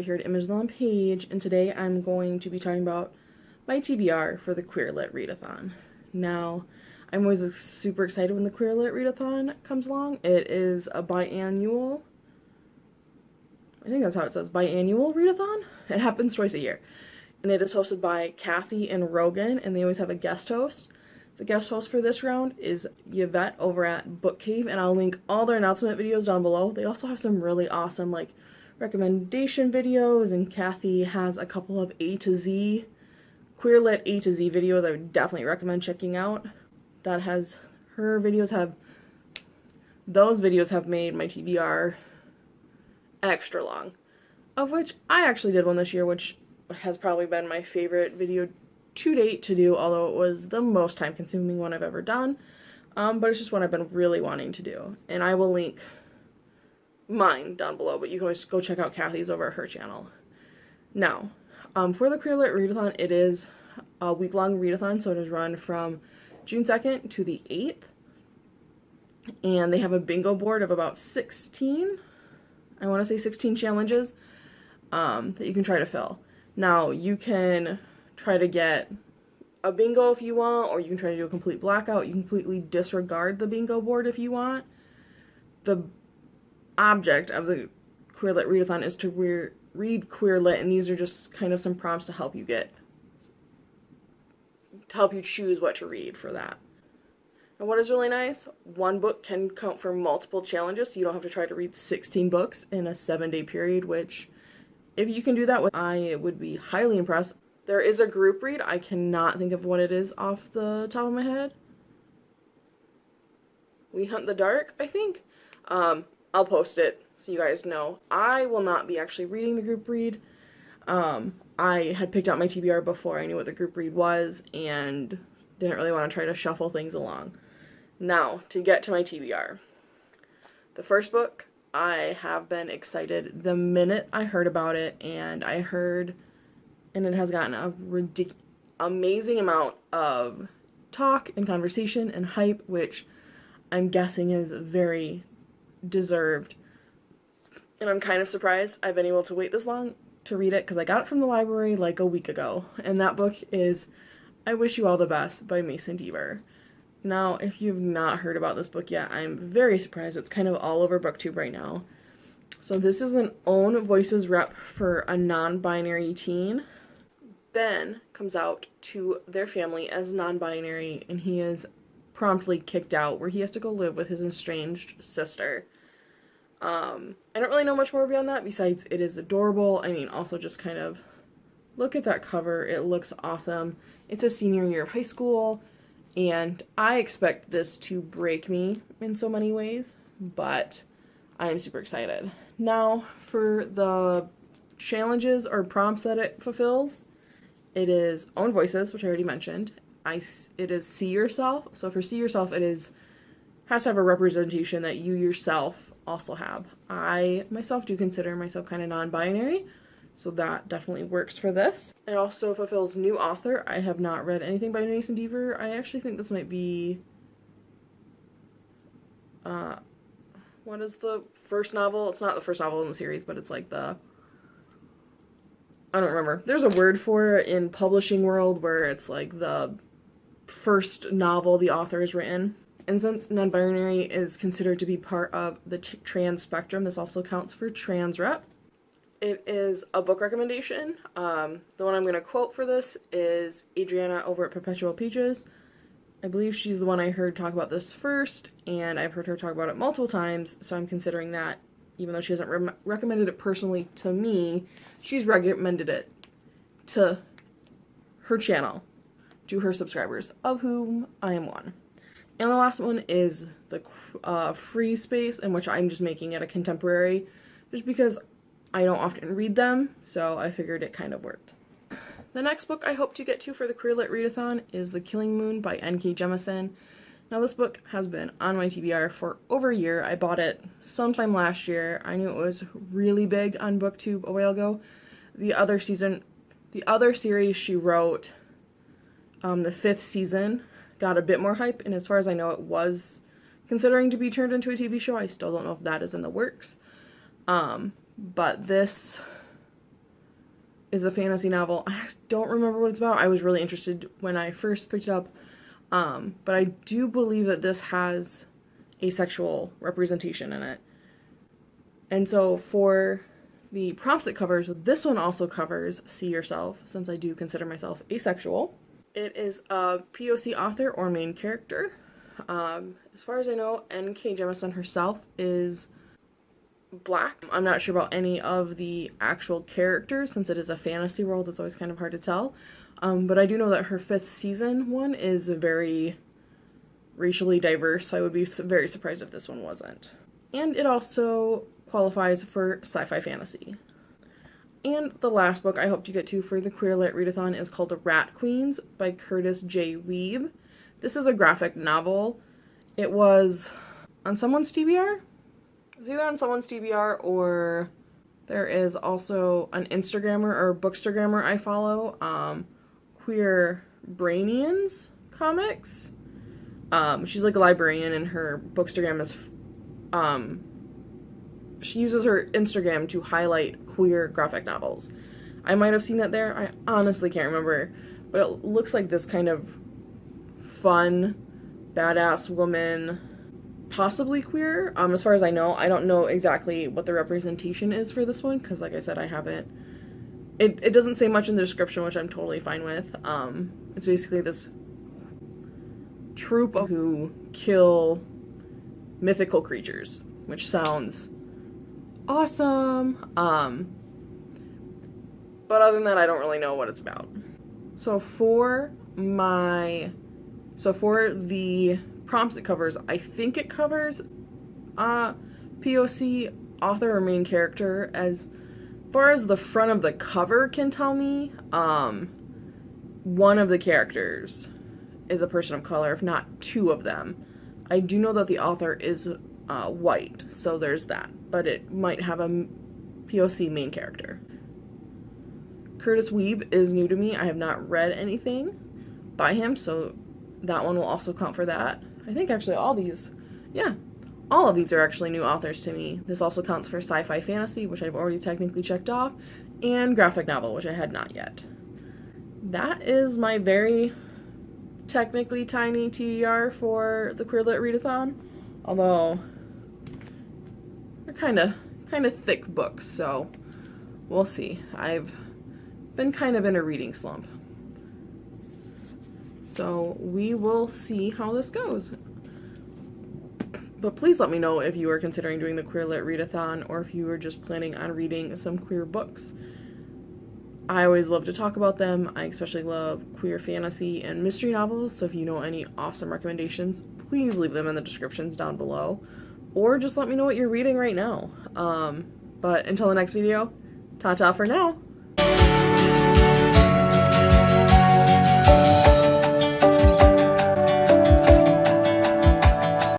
over here at Image on Page, and today I'm going to be talking about my TBR for the Queer Lit Readathon. Now, I'm always super excited when the Queer Lit Readathon comes along. It is a biannual, I think that's how it says, biannual readathon? It happens twice a year. And it is hosted by Kathy and Rogan, and they always have a guest host. The guest host for this round is Yvette over at Book Cave, and I'll link all their announcement videos down below. They also have some really awesome like recommendation videos, and Kathy has a couple of A to Z, queer lit A to Z videos I would definitely recommend checking out. That has, her videos have, those videos have made my TBR extra long, of which I actually did one this year, which has probably been my favorite video to date to do, although it was the most time consuming one I've ever done. Um, but it's just one I've been really wanting to do. And I will link mine down below, but you can always go check out Kathy's over at her channel. Now, um, for the Queer Lit Readathon, it is a week-long readathon, so it is run from June 2nd to the 8th. And they have a bingo board of about 16, I want to say 16 challenges um, that you can try to fill. Now, you can try to get a bingo if you want, or you can try to do a complete blackout. You completely disregard the bingo board if you want. The object of the Queer Lit Readathon is to re read Queer Lit, and these are just kind of some prompts to help you get, to help you choose what to read for that. And what is really nice, one book can count for multiple challenges, so you don't have to try to read 16 books in a seven day period, which if you can do that, with I would be highly impressed. There is a group read. I cannot think of what it is off the top of my head. We Hunt the Dark, I think. Um, I'll post it so you guys know. I will not be actually reading the group read. Um, I had picked out my TBR before I knew what the group read was and didn't really want to try to shuffle things along. Now, to get to my TBR. The first book, I have been excited the minute I heard about it and I heard and it has gotten a ridiculous, amazing amount of talk and conversation and hype, which I'm guessing is very deserved. And I'm kind of surprised I've been able to wait this long to read it because I got it from the library like a week ago. And that book is I Wish You All the Best by Mason Deaver. Now, if you've not heard about this book yet, I'm very surprised. It's kind of all over BookTube right now. So this is an own voices rep for a non-binary teen Ben comes out to their family as non-binary and he is promptly kicked out where he has to go live with his estranged sister. Um, I don't really know much more beyond that besides it is adorable. I mean, also just kind of look at that cover. It looks awesome. It's a senior year of high school and I expect this to break me in so many ways, but I am super excited. Now for the challenges or prompts that it fulfills, it is own voices, which I already mentioned. I, it is see yourself. So for see yourself, it is has to have a representation that you yourself also have. I myself do consider myself kind of non-binary, so that definitely works for this. It also fulfills new author. I have not read anything by Mason Deaver. I actually think this might be uh what is the first novel? It's not the first novel in the series, but it's like the I don't remember. There's a word for it in publishing world where it's like the first novel the author has written. And since non-binary is considered to be part of the trans spectrum, this also counts for trans rep. It is a book recommendation. Um, the one I'm going to quote for this is Adriana over at Perpetual Peaches. I believe she's the one I heard talk about this first, and I've heard her talk about it multiple times, so I'm considering that, even though she hasn't re recommended it personally to me, she's recommended it to her channel, to her subscribers, of whom I am one. And the last one is the uh, free space, in which I'm just making it a contemporary, just because I don't often read them, so I figured it kind of worked. The next book I hope to get to for the Queer Lit Readathon is The Killing Moon by N.K. Jemisin. Now this book has been on my TBR for over a year. I bought it sometime last year. I knew it was really big on booktube a while ago. The other season, the other series she wrote, um, the fifth season, got a bit more hype and as far as I know it was considering to be turned into a TV show. I still don't know if that is in the works. Um, but this is a fantasy novel. I don't remember what it's about. I was really interested when I first picked it up. Um, but I do believe that this has asexual representation in it. And so for the prompts it covers, this one also covers See Yourself, since I do consider myself asexual. It is a POC author or main character. Um, as far as I know, N.K. Jemisin herself is black. I'm not sure about any of the actual characters since it is a fantasy world. It's always kind of hard to tell. Um, but I do know that her fifth season one is very racially diverse. So I would be very surprised if this one wasn't. And it also qualifies for sci-fi fantasy. And the last book I hope to get to for the Queer Lit Readathon is called Rat Queens by Kurtis J. Wiebe. This is a graphic novel. It was on someone's TBR? It's either on someone's TBR or there is also an Instagrammer or bookstagrammer I follow, um, Queer Brainians comics. Um, she's like a librarian and her bookstagram is, um, she uses her Instagram to highlight queer graphic novels. I might have seen that there. I honestly can't remember, but it looks like this kind of fun, badass woman possibly queer. Um, as far as I know, I don't know exactly what the representation is for this one because, like I said, I haven't. It it doesn't say much in the description, which I'm totally fine with. Um, it's basically this troop who kill mythical creatures, which sounds awesome. Um, but other than that, I don't really know what it's about. So for my, so for the prompts it covers. I think it covers uh, POC author or main character as far as the front of the cover can tell me um, one of the characters is a person of color if not two of them i do know that the author is uh, white so there's that but it might have a poc main character Kurtis Wiebe is new to me i have not read anything by him so that one will also count for that I think actually all these, yeah, all of these are actually new authors to me. This also counts for sci-fi fantasy, which I've already technically checked off, and graphic novel, which I had not yet. That is my very technically tiny TBR for the Queer Lit Readathon, although they're kind of kind of thick books, so we'll see. I've been kind of in a reading slump. So we will see how this goes. But please let me know if you are considering doing the Queer Lit Readathon or if you are just planning on reading some queer books. I always love to talk about them. I especially love queer fantasy and mystery novels, so if you know any awesome recommendations, please leave them in the descriptions down below. Or just let me know what you're reading right now. Um, but until the next video, ta-ta for now!